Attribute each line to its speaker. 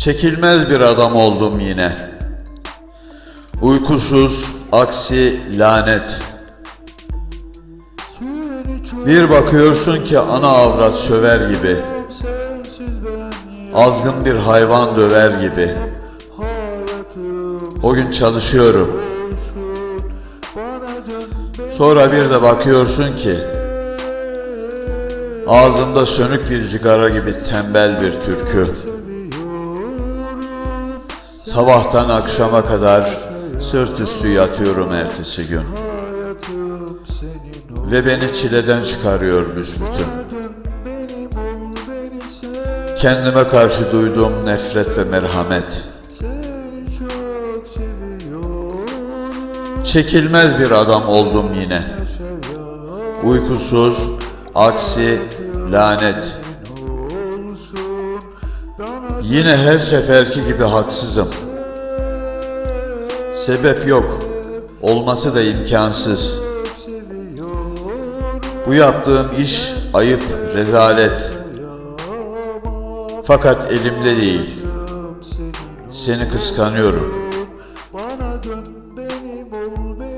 Speaker 1: Çekilmez bir adam oldum yine. Uykusuz, aksi lanet. Bir bakıyorsun ki ana avrat söver gibi. Azgın bir hayvan döver gibi. O gün çalışıyorum. Sonra bir de bakıyorsun ki ağzımda sönük bir cigara gibi tembel bir türkü. Sabahtan akşama kadar sırt üstü yatıyorum ertesi gün. Ve beni çileden çıkarıyor büsbütün. Kendime karşı duyduğum nefret ve merhamet. Çekilmez bir adam oldum yine. Uykusuz, aksi, lanet. Yine her seferki gibi haksızım. Sebep yok, olması da imkansız. Bu yaptığım iş ayıp, rezalet. Fakat elimde değil. Seni kıskanıyorum. Bana dön benim ol benim.